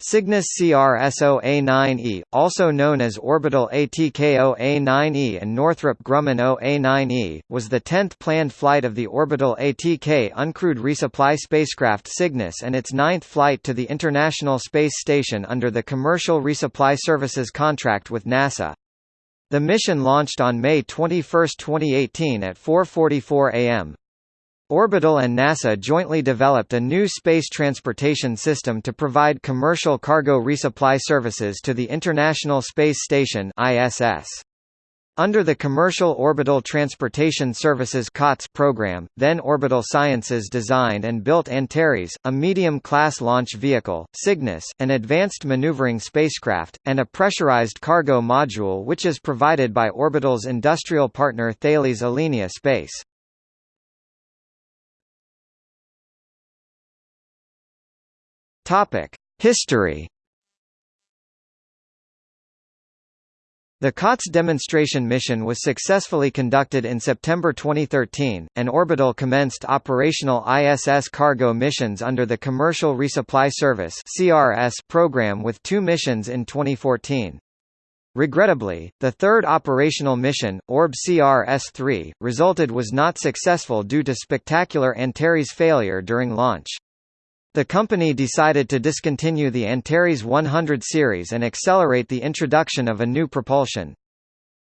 Cygnus CRS-OA9E, also known as Orbital ATK-OA9E and Northrop Grumman OA9E, was the tenth planned flight of the Orbital ATK uncrewed resupply spacecraft Cygnus and its ninth flight to the International Space Station under the Commercial Resupply Services contract with NASA. The mission launched on May 21, 2018 at 4.44 am. Orbital and NASA jointly developed a new space transportation system to provide commercial cargo resupply services to the International Space Station ISS. Under the Commercial Orbital Transportation Services COTS program, then Orbital Sciences designed and built Antares, a medium-class launch vehicle, Cygnus, an advanced maneuvering spacecraft, and a pressurized cargo module which is provided by Orbital's industrial partner Thales Alenia Space. Topic: History. The COTS demonstration mission was successfully conducted in September 2013, and Orbital commenced operational ISS cargo missions under the Commercial Resupply Service program with two missions in 2014. Regrettably, the third operational mission, Orb CRS-3, resulted was not successful due to spectacular Antares failure during launch. The company decided to discontinue the Antares 100 series and accelerate the introduction of a new propulsion.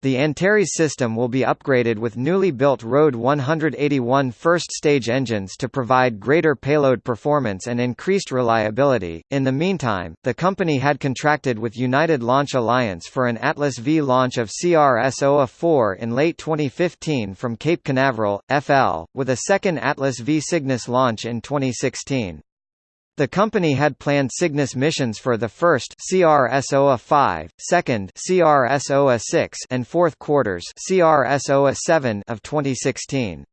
The Antares system will be upgraded with newly built RD 181 first-stage engines to provide greater payload performance and increased reliability. In the meantime, the company had contracted with United Launch Alliance for an Atlas V launch of CRS-OA-4 in late 2015 from Cape Canaveral, FL, with a second Atlas V Cygnus launch in 2016. The company had planned Cygnus missions for the first CRS-OA-5, second CRS-OA-6 and fourth quarters CRS-OA-7 of 2016.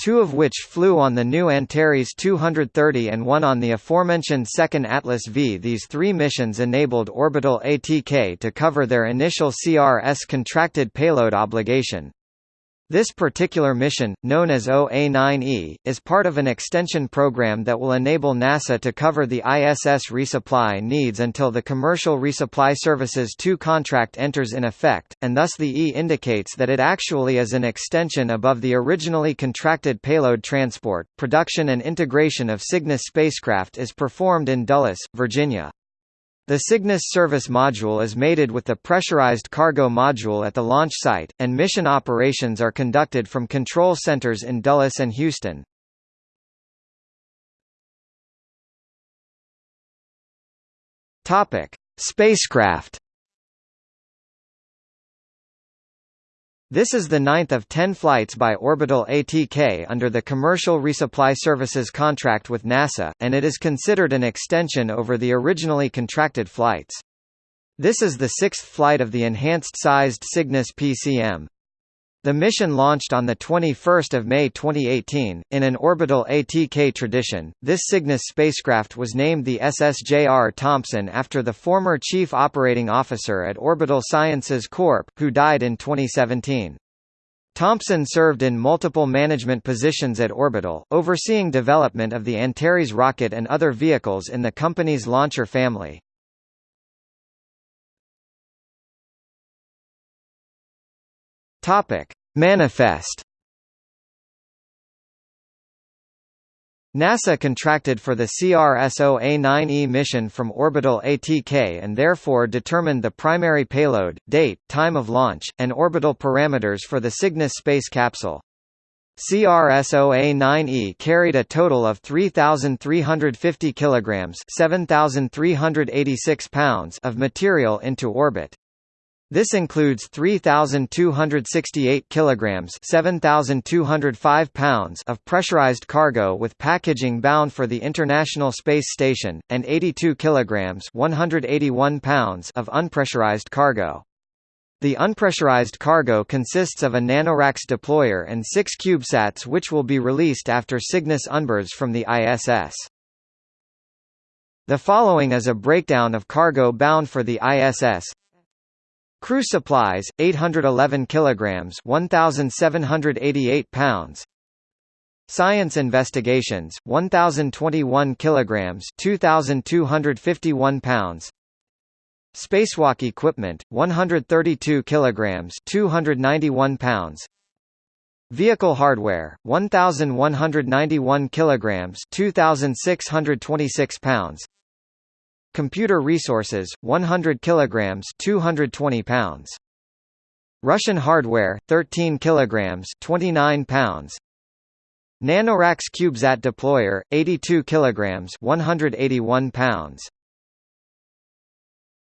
Two of which flew on the new Antares 230 and one on the aforementioned second Atlas V. These three missions enabled Orbital ATK to cover their initial CRS contracted payload obligation. This particular mission, known as OA-9E, is part of an extension program that will enable NASA to cover the ISS resupply needs until the Commercial Resupply Services 2 contract enters in effect, and thus the E indicates that it actually is an extension above the originally contracted payload transport. Production and integration of Cygnus spacecraft is performed in Dulles, Virginia. The Cygnus service module is mated with the pressurized cargo module at the launch site, and mission operations are conducted from control centers in Dulles and Houston. Topic: Spacecraft This is the ninth of ten flights by Orbital ATK under the Commercial Resupply Services contract with NASA, and it is considered an extension over the originally contracted flights. This is the sixth flight of the enhanced-sized Cygnus PCM. The mission launched on 21 May 2018. In an orbital ATK tradition, this Cygnus spacecraft was named the SSJR Thompson after the former chief operating officer at Orbital Sciences Corp., who died in 2017. Thompson served in multiple management positions at Orbital, overseeing development of the Antares rocket and other vehicles in the company's launcher family. Topic: Manifest. NASA contracted for the CRS-OA-9E mission from Orbital ATK and therefore determined the primary payload, date, time of launch, and orbital parameters for the Cygnus space capsule. CRS-OA-9E carried a total of 3,350 kilograms (7,386 pounds) of material into orbit. This includes 3268 kilograms, 7205 pounds of pressurized cargo with packaging bound for the International Space Station and 82 kilograms, 181 pounds of unpressurized cargo. The unpressurized cargo consists of a NanoRacks deployer and 6 CubeSats which will be released after Cygnus unberths from the ISS. The following is a breakdown of cargo bound for the ISS. Crew supplies 811 kilograms 1788 pounds. Science investigations 1021 kilograms 2251 pounds. Spacewalk equipment 132 kilograms 291 pounds. Vehicle hardware 1191 kilograms 2626 pounds Computer resources 100 kilograms 220 pounds. Russian hardware 13 kilograms 29 pounds. Nanoracks CubeSat deployer 82 kilograms 181 pounds